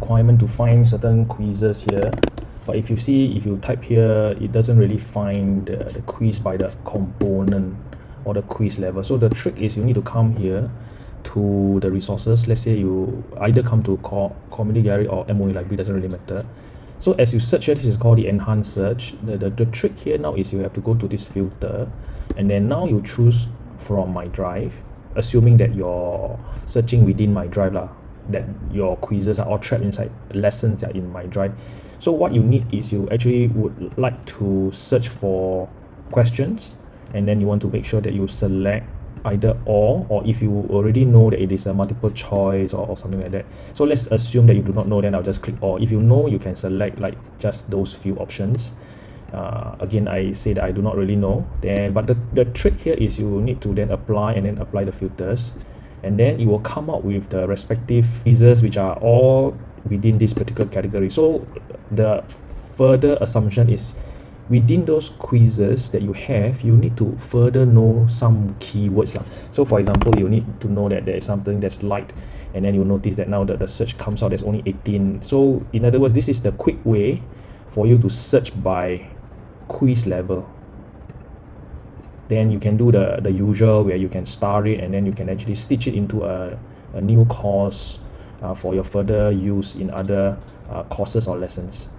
requirement to find certain quizzes here. But if you see if you type here it doesn't really find the, the quiz by the component or the quiz level. So the trick is you need to come here to the resources. Let's say you either come to call community gallery or MOE library doesn't really matter. So as you search here this is called the enhanced search. The, the, the trick here now is you have to go to this filter. And then now you choose from my drive assuming that you're searching within my drive lah that your quizzes are all trapped inside lessons that are in my drive so what you need is you actually would like to search for questions and then you want to make sure that you select either or or if you already know that it is a multiple choice or, or something like that. So let's assume that you do not know then I'll just click or if you know you can select like just those few options. Uh, again I say that I do not really know. Then but the, the trick here is you need to then apply and then apply the filters and then it will come out with the respective quizzes which are all within this particular category. So the further assumption is within those quizzes that you have you need to further know some keywords lah. so for example you need to know that there is something that's light and then you notice that now that the search comes out there's only 18 so in other words this is the quick way for you to search by quiz level then you can do the the usual where you can star it and then you can actually stitch it into a, a new course uh, for your further use in other uh, courses or lessons